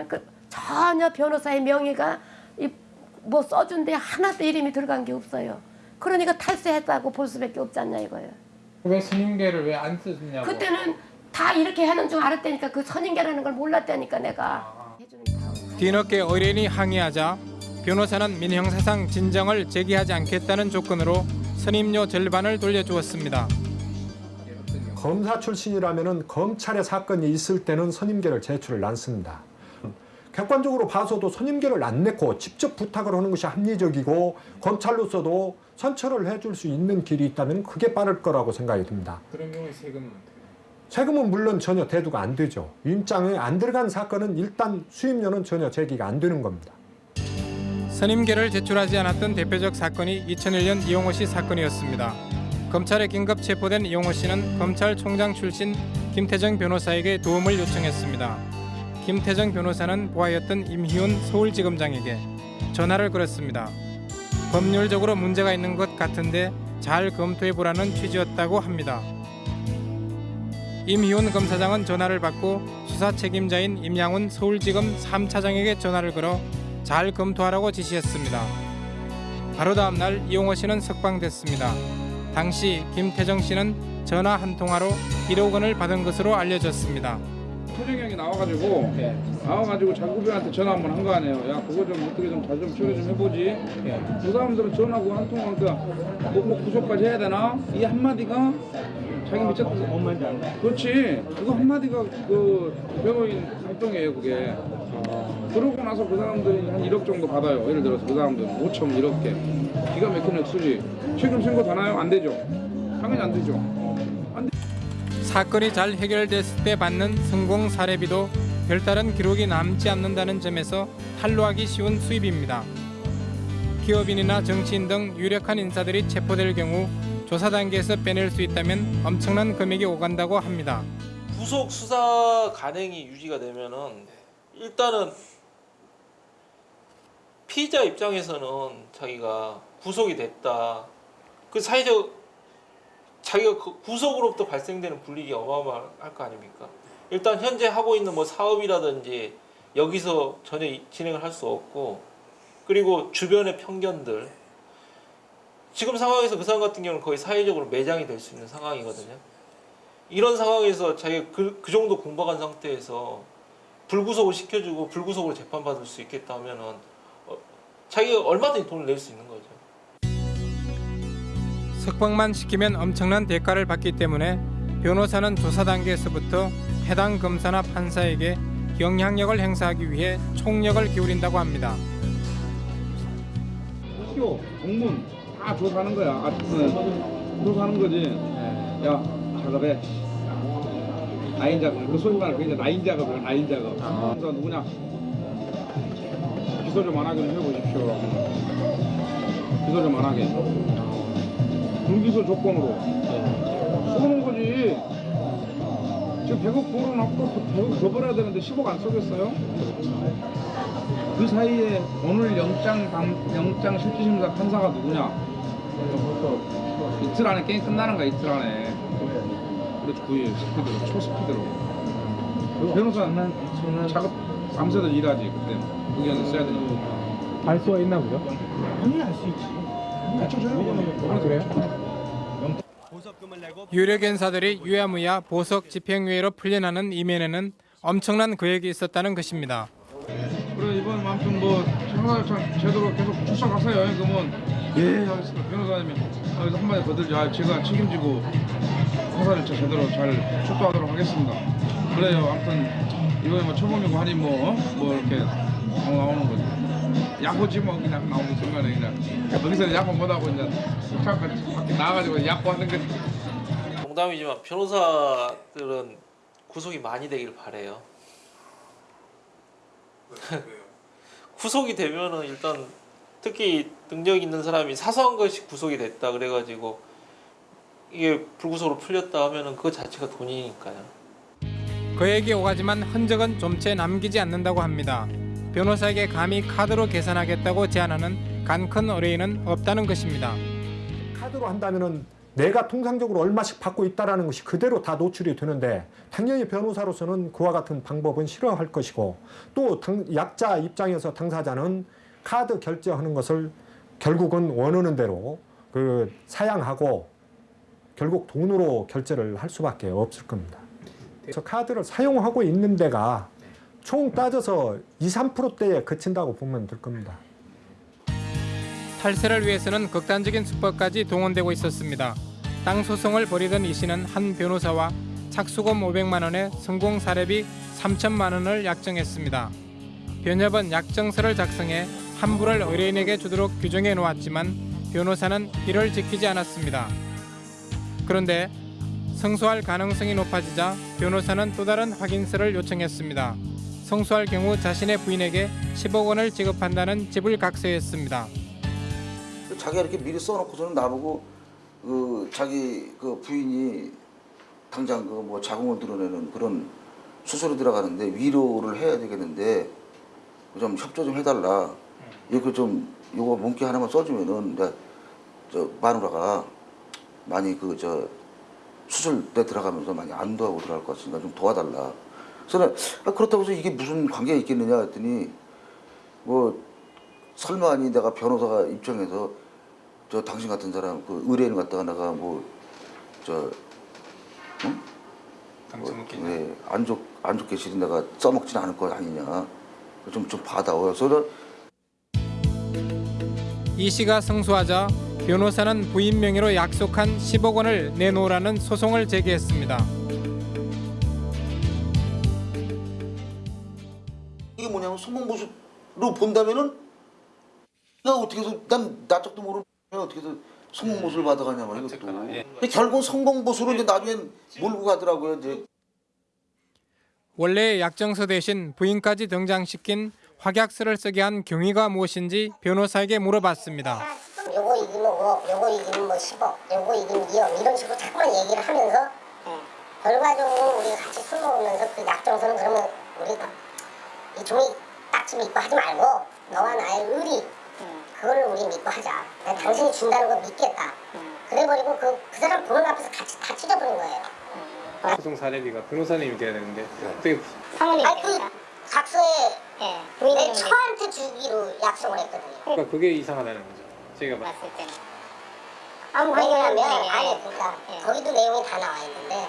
그 전혀 변호사의 명의가 이 뭐 써준 데 하나도 이름이 들어간 게 없어요. 그러니까 탈세했다고 볼 수밖에 없지 않냐 이거예요. 왜 선임계를 왜 안 쓰냐고. 그때는 다 이렇게 하는 줄 알았다니까 그 선임계라는 걸 몰랐다니까 내가. 뒤늦게 의뢰인이 항의하자 변호사는 민형사상 진정을 제기하지 않겠다는 조건으로 선임료 절반을 돌려주었습니다. 검사 출신이라면은 검찰의 사건이 있을 때는 선임계를 제출을 않습니다. 객관적으로 봐서도 선임계를 안 냈고 직접 부탁을 하는 것이 합리적이고 검찰로서도 선처를 해줄 수 있는 길이 있다면 그게 빠를 거라고 생각이 듭니다. 그런 경우에 세금은 세금은 물론 전혀 대두가 안 되죠. 임장에 안 들어간 사건은 일단 수임료는 전혀 제기가 안 되는 겁니다. 선임계를 제출하지 않았던 대표적 사건이 2001년 이용호 씨 사건이었습니다. 검찰에 긴급 체포된 이용호 씨는 검찰총장 출신 김태정 변호사에게 도움을 요청했습니다. 김태정 변호사는 보아였던 임희훈 서울지검장에게 전화를 걸었습니다. 법률적으로 문제가 있는 것 같은데 잘 검토해보라는 취지였다고 합니다. 임희훈 검사장은 전화를 받고 수사 책임자인 임양훈 서울지검 3차장에게 전화를 걸어 잘 검토하라고 지시했습니다. 바로 다음 날 이용호 씨는 석방됐습니다. 당시 김태정 씨는 전화 한 통화로 1억 원을 받은 것으로 알려졌습니다. 태정이 형이 나와가지고 나와가지고 장구병한테 전화 한번 한 거 아니에요. 야 그거 좀 어떻게 좀 잘 좀 처리 좀 해보지. 그 사람들은 전화하고 한 통화하니까 뭐, 뭐 구속까지 해야 되나? 이 한마디가 자기 미쳤다. 뭔 말인지 알아? 그렇지. 그거 한마디가 그 변호인 활동이에요 그게. 그러고 나서 그 사람들이 한 1억 정도 받아요. 예를 들어서 그 사람들은 5천 1억 개. 기가 막힌 액수지. 지금 신고 되나요? 안 되죠. 당연히 안 되죠. 사건이 잘 해결됐을 때 받는 성공 사례비도 별다른 기록이 남지 않는다는 점에서 탄로하기 쉬운 수입입니다. 기업인이나 정치인 등 유력한 인사들이 체포될 경우 조사 단계에서 빼낼 수 있다면 엄청난 금액이 오간다고 합니다. 구속 수사 간행이 유지가 되면은 일단은 피의자 입장에서는 자기가 구속이 됐다. 그 사회적 자기가 그 구속으로부터 발생되는 불이익이 어마어마할 거 아닙니까? 일단 현재 하고 있는 뭐 사업이라든지 여기서 전혀 이- 진행을 할 수 없고 그리고 주변의 편견들 지금 상황에서 그 사람 같은 경우는 거의 사회적으로 매장이 될 수 있는 상황이거든요. 이런 상황에서 자기가 그, 그 정도 공박한 상태에서 불구속을 시켜주고 불구속으로 재판받을 수 있겠다 하면은 어, 자기가 얼마든지 돈을 낼 수 있는 거죠. 석방만 시키면 엄청난 대가를 받기 때문에 변호사는 조사 단계에서부터 해당 검사나 판사에게 영향력을 행사하기 위해 총력을 기울인다고 합니다. 학교, 공문 다 조사하는 거야. 아, 네. 조사하는 거지. 야, 작업해. 라인 작업. 그 소위 말하는 그 이제 라인 작업이야, 라인 작업. 검사 누구냐? 기소 좀 안 하게 좀 해보십시오. 기소 좀 안 하게. 불기소 조건으로. 쏘는 거지. 지금 100억 벌어놓고 100억 더 벌어야 되는데 10억 안 쏘겠어요? 그 사이에 오늘 영장 당, 영장 실질심사 판사가 누구냐? 이틀 안에 게임 끝나는 거야 이틀 안에. 그렇지 구이 스피드로 초스피드로. 그 변호사는 작업 밤새도 일하지 그때 의견을 써야 되니까. 알 수가 있나 보죠? 아니 알수 있지. 아, 그래요? 유력 인사들이 유야무야 보석 집행유예로 풀려나는 이면에는 엄청난 계획이 있었다는 것입니다. 그래 이번 아무튼 뭐 형사 제대로 계속 출석하세요. 그러면 예 알겠습니다. 변호사님이 여기서 한마디 더 들죠. 아, 제가 책임지고 형사를 저 제대로 잘 출두하도록 하겠습니다. 그래요. 아무튼 이번에 뭐 초범이고 하니 뭐뭐 뭐 이렇게 뭐 나오는 거지. 야구지 뭐 그냥 나오는 순간에 그냥 여기서 야구 못하고 이제 잠깐 밖에 나가가지고 야구 하는 거지. 농담이지만 변호사들은 구속이 많이 되길 바래요. 구속이 되면은 일단 특히 능력 있는 사람이 사소한 것이 구속이 됐다 그래가지고 이게 불구속으로 풀렸다 하면은 그 자체가 돈이니까요. 그에게 오가지만 흔적은 좀채 남기지 않는다고 합니다. 변호사에게 감히 카드로 계산하겠다고 제안하는 간큰 의뢰인은 없다는 것입니다. 카드로 한다면은 내가 통상적으로 얼마씩 받고 있다라는 것이 그대로 다 노출이 되는데 당연히 변호사로서는 그와 같은 방법은 싫어할 것이고 또 당, 약자 입장에서 당사자는 카드 결제하는 것을 결국은 원하는 대로 그 사양하고 결국 돈으로 결제를 할 수밖에 없을 겁니다. 저 카드를 사용하고 있는 데가 총 따져서 2, 3%대에 그친다고 보면 될 겁니다. 탈세를 위해서는 극단적인 수법까지 동원되고 있었습니다. 땅 소송을 벌이던 이 씨는 한 변호사와 착수금 500만 원에 성공 사례비 3천만 원을 약정했습니다. 변협은 약정서를 작성해 환불을 의뢰인에게 주도록 규정해 놓았지만 변호사는 이를 지키지 않았습니다. 그런데 성소할 가능성이 높아지자 변호사는 또 다른 확인서를 요청했습니다. 성소할 경우 자신의 부인에게 10억 원을 지급한다는 집을 각서했습니다. 자기가 이렇게 미리 써놓고서는 나보고 그 자기 그 부인이 당장 그 뭐 자궁을 드러내는 그런 수술이 들어가는데 위로를 해야 되겠는데 좀 협조 좀 해달라. 이거 좀 요거 문기 하나만 써주면은 저 마누라가 많이 그 저 수술 때 들어가면서 많이 안도하고 들어갈 것 같으니까 좀 도와달라. 그래서 아, 그렇다고 해서 이게 무슨 관계가 있겠느냐 했더니 뭐 설마 아니 내가 변호사가 입장에서 저 당신 같은 사람 그 의뢰인 갖다가 내가 뭐저 응? 뭐, 네, 안, 좋, 안 좋게 실은 내가 써먹진 않을 거 아니냐 좀, 좀 받아와요 그래서 이 씨가 승소하자 변호사는 부인 명의로 약속한 10억 원을 내놓으라는 소송을 제기했습니다. 이게 뭐냐면 성공보수로 본다면은 내가 어떻게 해서 난 나쪽도 모르는 어떻게 해서 성공 보수를 받아가냐 말 이것도. 근데 결국 성공 보수로 이제 나중엔 몰고 가더라고요 이제. 원래 약정서 대신 부인까지 등장시킨 확약서를 쓰게 한 경위가 무엇인지 변호사에게 물어봤습니다. 요거 이기면 5억, 요거 이기면 뭐 10억, 요거 이기면 2억 이런 식으로 자꾸만 얘기를 하면서 결과적으로 우리가 같이 술 먹으면서 그 약정서는 그러면 우리 이 종이 딱지 입고 하지 말고 너와 나의 의리 그거를 우리 믿고 하자. 내가 당신이 준다는 거 믿겠다. 그래버리고 그, 그 사람 보는 앞에서 같이 다 찢어버린 거예요. 소송 사례비가 변호사님이 돼야 되는데 어떻게 사모님. 아니 그 각서에 내 처한테 주기로 약속을 했거든요. 그러니까 그게 이상하다는 거죠. 제가 봤을 때. 아무 왜냐면 아니 그러니까 거기도 내용이 다 나와 있는데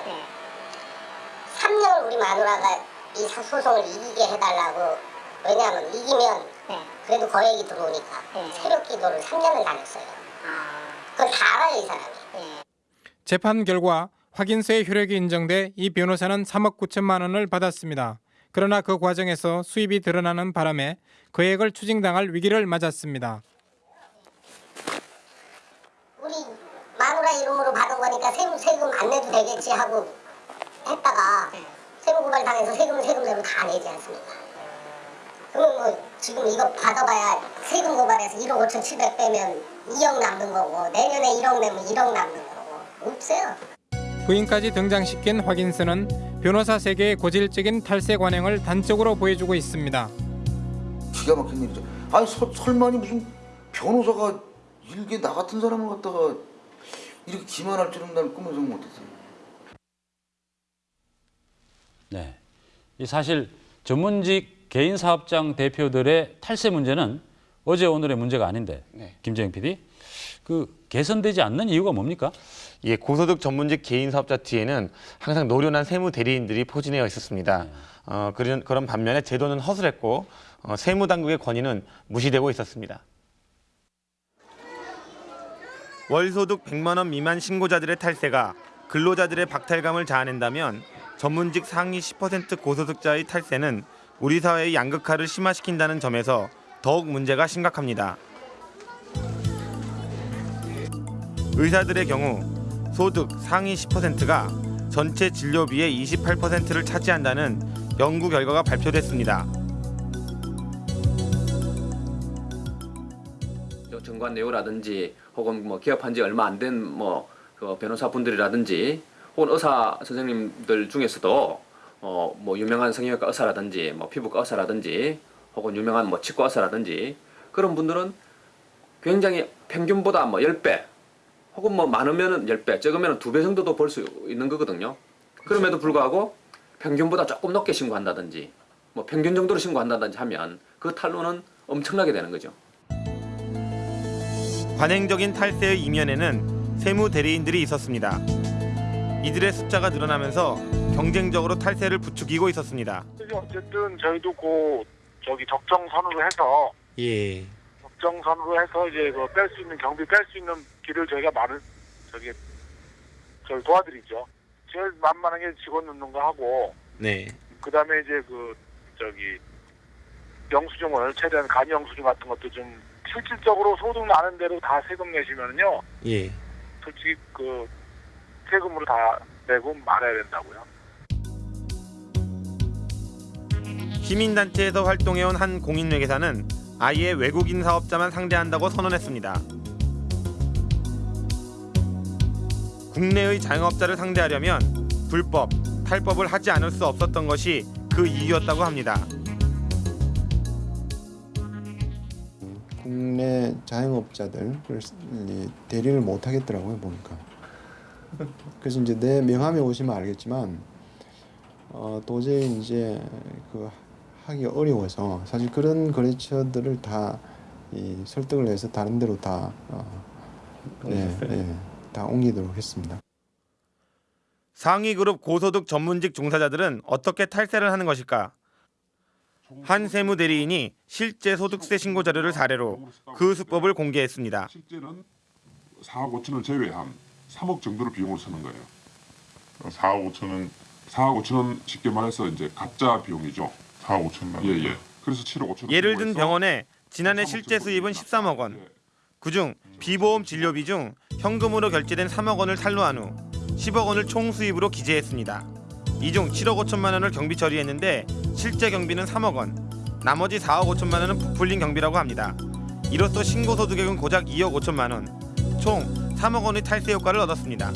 3년을 우리 마누라가 이 사- 소송을 이기게 해달라고 왜냐하면 이기면 그래도 거액이 들어오니까 새벽 기도를 3년을 다녔어요. 그걸 다 알아요 이 사람이. 재판 결과 확인서의 효력이 인정돼 이 변호사는 3억 9천만 원을 받았습니다. 그러나 그 과정에서 수입이 드러나는 바람에 거액을 추징당할 위기를 맞았습니다. 우리 마누라 이름으로 받은 거니까 세금 세금 안 내도 되겠지 하고 했다가 세무 고발 당해서 세금 세금대로 다 내지 않습니까? 그러면 뭐 지금 이거 받아봐야 세금 고발해서 1억 5천 7백 빼면 2억 남는 거고 내년에 1억 내면 1억 남는 거고 없어요. 부인까지 등장시킨 확인서는 변호사 세계의 고질적인 탈세 관행을 단적으로 보여주고 있습니다. 기가 막힌 일이죠. 아니 서, 설마니 무슨 변호사가 일개 나 같은 사람을 갖다가 이렇게 기만할 줄은 난 꿈에서 못했어요. 네. 이 사실 전문직 개인 사업장 대표들의 탈세 문제는 어제 오늘의 문제가 아닌데 김재영 PD 그 개선되지 않는 이유가 뭡니까? 예, 고소득 전문직 개인 사업자 뒤에는 항상 노련한 세무 대리인들이 포진해 있었습니다. 어, 그런, 그런 반면에 제도는 허술했고 어, 세무 당국의 권위는 무시되고 있었습니다. 월소득 100만 원 미만 신고자들의 탈세가 근로자들의 박탈감을 자아낸다면 전문직 상위 10% 고소득자의 탈세는 우리 사회의 양극화를 심화시킨다는 점에서 더욱 문제가 심각합니다. 의사들의 경우 소득 상위 10%가 전체 진료비의 28%를 차지한다는 연구 결과가 발표됐습니다. 저 정관 내우라든지 혹은 뭐 기업한 지 얼마 안 된뭐그 변호사 분들이라든지 혹은 의사 선생님들 중에서도 어 뭐 유명한 성형외과 의사라든지 뭐 피부과 의사라든지 혹은 유명한 뭐 치과 의사라든지 그런 분들은 굉장히 평균보다 뭐 10배 혹은 뭐 많으면은 10배 적으면은 2배 정도도 벌 수 있는 거거든요. 그럼에도 불구하고 평균보다 조금 높게 신고한다든지 뭐 평균 정도로 신고한다든지 하면 그 탈루는 엄청나게 되는 거죠. 관행적인 탈세의 이면에는 세무 대리인들이 있었습니다. 이들의 숫자가 늘어나면서 경쟁적으로 탈세를 부추기고 있었습니다. 어쨌든 저희도 그 저기 적정선으로 해서 예. 적정선으로 해서 이제 그 뺄 수 있는 경비 뺄 수 있는 길을 저희가 마련 저기 저희 도와드리죠. 제일 만만하게 직원 넣는 거 하고 네. 그다음에 이제 그 저기 영수증을 최대한 간이 영수증 같은 것도 좀 실질적으로 소득 나는 대로 다 세금 내시면은요 예. 솔직히 그 세금으로 다 내고 말아야 된다고요. 시민단체에서 활동해온 한 공인회계사는 아예 외국인 사업자만 상대한다고 선언했습니다. 국내의 자영업자를 상대하려면 불법, 탈법을 하지 않을 수 없었던 것이 그 이유였다고 합니다. 국내 자영업자들 대리를 못 하겠더라고요 보니까. 그래서 이제 내 명함에 오시면 알겠지만 어, 도저히 이제 그 하기 어려워서 사실 그런 거래처들을 다 이 설득을 해서 다른 데로 다 어, 예, 예, 다 옮기도록 했습니다. 상위 그룹 고소득 전문직 종사자들은 어떻게 탈세를 하는 것일까? 한 세무 대리인이 실제 소득세 신고 자료를 사례로 그 수법을 공개했습니다. 실제는 4억 5천을 제외한 3억 정도를 비용으로 쓰는 거예요. 4억 5천은 4억 5천은 쉽게 말해서 이제 가짜 비용이죠. 4억 5천만 원. 예예. 그래서 7억 5천. 예를 든 병원에 지난해 실제 수입은 13억 원. 그중 비보험 진료비 중 현금으로 결제된 3억 원을 탈루한 후 10억 원을 총 수입으로 기재했습니다. 이 중 7억 5천만 원을 경비 처리했는데 실제 경비는 3억 원. 나머지 4억 5천만 원은 부풀린 경비라고 합니다. 이로써 신고 소득액은 고작 2억 5천만 원. 총 3억 원의 탈세 효과를 얻었습니다.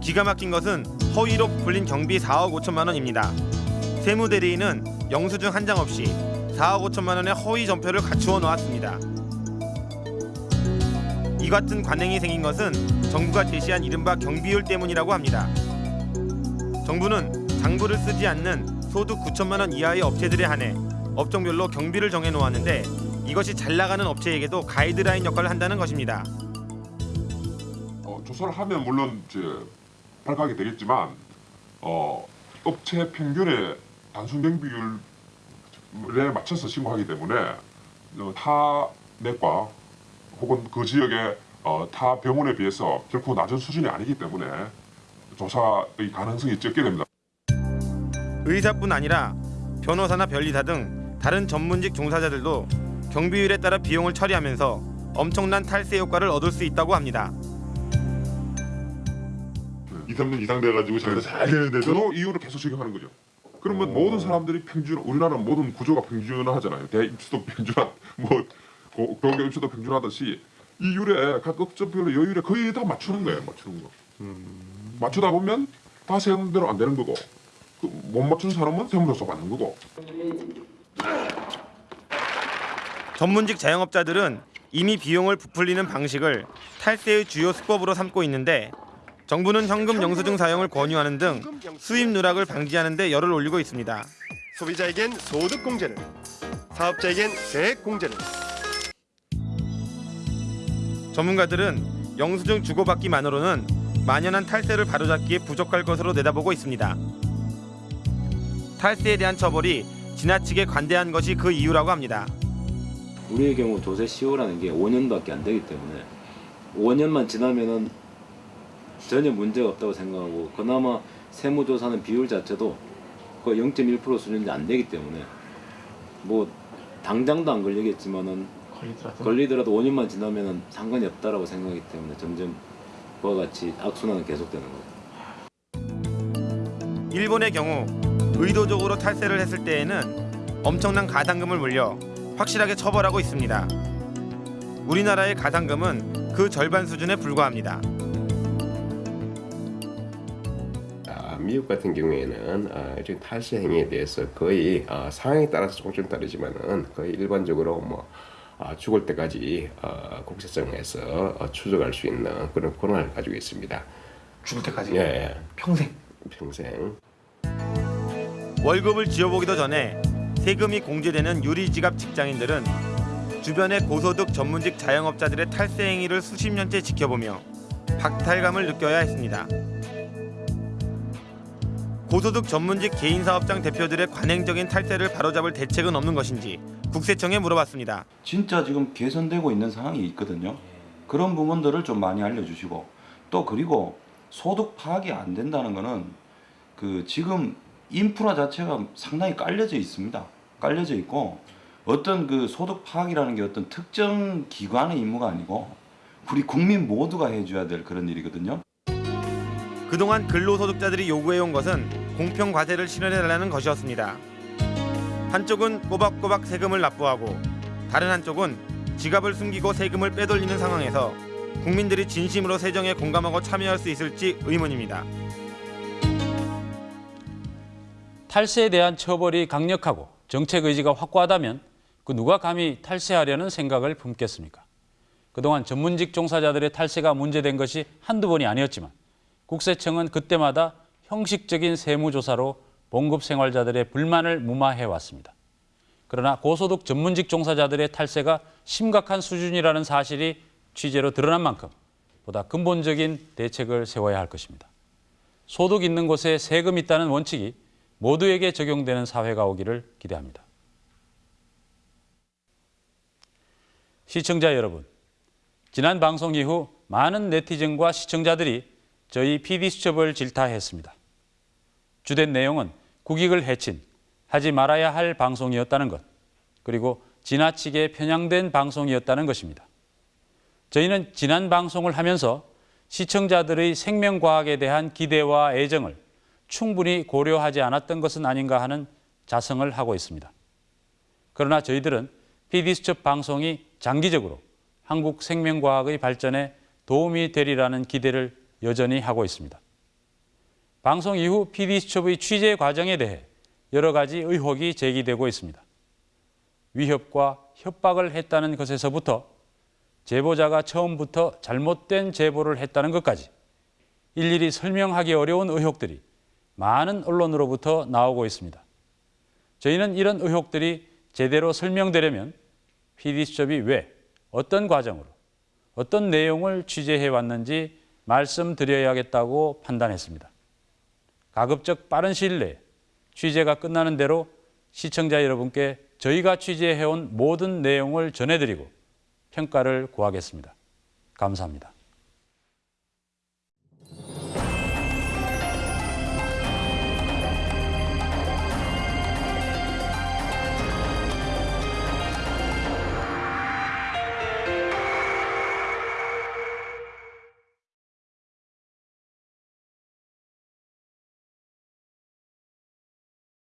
기가 막힌 것은 허위로 부풀린 경비 4억 5천만 원입니다. 세무 대리인은 영수증 한 장 없이 4억 5천만 원의 허위 전표를 갖추어 놓았습니다. 같은 관행이 생긴 것은 정부가 제시한 이른바 경비율 때문이라고 합니다. 정부는 장부를 쓰지 않는 소득 9천만 원 이하의 업체들에 한해 업종별로 경비를 정해 놓았는데 이것이 잘 나가는 업체에게도 가이드라인 역할을 한다는 것입니다. 어, 조사를 하면 물론 이제 발각이 되겠지만 어, 업체 평균의 단순 경비율에 맞춰서 신고하기 때문에 어, 타 내과 혹은 그 지역의 어, 타 병원에 비해서 결코 낮은 수준이 아니기 때문에 조사의 가능성이 적게 됩니다. 의사뿐 아니라 변호사나 변리사 등 다른 전문직 종사자들도 경비율에 따라 비용을 처리하면서 엄청난 탈세 효과를 얻을 수 있다고 합니다. 2, 3년 이상 돼가지고 자기가 잘 되는데도 이유를 계속 적용하는 거죠. 그러면 모든 사람들이 평균, 우리나라 모든 구조가 평준하잖아요. 대입수도 평준한, 뭐 고- 공개 입수도 평준하듯이 이 율에 각 업종별로 여율에 거의 다 맞추는 거예요. 맞추는 거. 맞추다 보면 다 세금대로 안 되는 거고 그 못 맞추는 사람은 세무조사 받는 거고. 전문직 자영업자들은 이미 비용을 부풀리는 방식을 탈세의 주요 수법으로 삼고 있는데 정부는 현금 영수증 사용을 권유하는 등 수입 누락을 방지하는 데 열을 올리고 있습니다. 소비자에겐 소득 공제를, 사업자에겐 세액 공제를. 전문가들은 영수증 주고받기만으로는 만연한 탈세를 바로잡기에 부족할 것으로 내다보고 있습니다. 탈세에 대한 처벌이 지나치게 관대한 것이 그 이유라고 합니다. 우리의 경우 조세 시효라는 게 5년밖에 안 되기 때문에 5년만 지나면은 전혀 문제가 없다고 생각하고 그나마 세무조사는 비율 자체도 거의 0.1% 수준이 안 되기 때문에 뭐 당장도 안 걸리겠지만은 걸리더라도 5년만 지나면은 상관이 없다라고 생각하기 때문에 점점 그와 같이 악순환은 계속되는 거죠. 일본의 경우 의도적으로 탈세를 했을 때에는 엄청난 가산금을 물려 확실하게 처벌하고 있습니다. 우리나라의 가산금은 그 절반 수준에 불과합니다. 미국 같은 경우에는 아, 이런 탈세 행위에 대해서 거의 아, 상황에 따라서 조금 좀 다르지만은 거의 일반적으로 뭐 아, 죽을 때까지 어, 국세청에서 어, 추적할 수 있는 그런 권한을 가지고 있습니다. 죽을 때까지? 예. 평생? 평생. 월급을 지어보기도 전에 세금이 공제되는 유리지갑 직장인들은 주변의 고소득 전문직 자영업자들의 탈세 행위를 수십 년째 지켜보며 박탈감을 느껴야 했습니다. 고소득 전문직 개인 사업장 대표들의 관행적인 탈세를 바로잡을 대책은 없는 것인지 국세청에 물어봤습니다. 진짜 지금 개선되고 있는 상황이 있거든요. 그런 부분들을 좀 많이 알려주시고 또 그리고 소득 파악이 안 된다는 거는 그 지금 인프라 자체가 상당히 깔려져 있습니다. 깔려져 있고 어떤 그 소득 파악이라는 게 어떤 특정 기관의 임무가 아니고 우리 국민 모두가 해줘야 될 그런 일이거든요. 그동안 근로소득자들이 요구해온 것은 공평 과세를 실현해달라는 것이었습니다. 한쪽은 꼬박꼬박 세금을 납부하고 다른 한쪽은 지갑을 숨기고 세금을 빼돌리는 상황에서 국민들이 진심으로 세정에 공감하고 참여할 수 있을지 의문입니다. 탈세에 대한 처벌이 강력하고 정책 의지가 확고하다면 그 누가 감히 탈세하려는 생각을 품겠습니까? 그동안 전문직 종사자들의 탈세가 문제된 것이 한두 번이 아니었지만 국세청은 그때마다 형식적인 세무조사로 봉급 생활자들의 불만을 무마해 왔습니다. 그러나 고소득 전문직 종사자들의 탈세가 심각한 수준이라는 사실이 취재로 드러난 만큼 보다 근본적인 대책을 세워야 할 것입니다. 소득 있는 곳에 세금 있다는 원칙이 모두에게 적용되는 사회가 오기를 기대합니다. 시청자 여러분, 지난 방송 이후 많은 네티즌과 시청자들이 저희 PD수첩을 질타했습니다. 주된 내용은 국익을 해친 하지 말아야 할 방송이었다는 것, 그리고 지나치게 편향된 방송이었다는 것입니다. 저희는 지난 방송을 하면서 시청자들의 생명과학에 대한 기대와 애정을 충분히 고려하지 않았던 것은 아닌가 하는 자성을 하고 있습니다. 그러나 저희들은 PD수첩 방송이 장기적으로 한국 생명과학의 발전에 도움이 되리라는 기대를 여전히 하고 있습니다. 방송 이후 PD수첩의 취재 과정에 대해 여러 가지 의혹이 제기되고 있습니다. 위협과 협박을 했다는 것에서부터 제보자가 처음부터 잘못된 제보를 했다는 것까지 일일이 설명하기 어려운 의혹들이 많은 언론으로부터 나오고 있습니다. 저희는 이런 의혹들이 제대로 설명되려면 PD수첩이 왜, 어떤 과정으로, 어떤 내용을 취재해 왔는지 말씀드려야겠다고 판단했습니다. 가급적 빠른 시일 내에 취재가 끝나는 대로 시청자 여러분께 저희가 취재해온 모든 내용을 전해드리고 평가를 구하겠습니다. 감사합니다.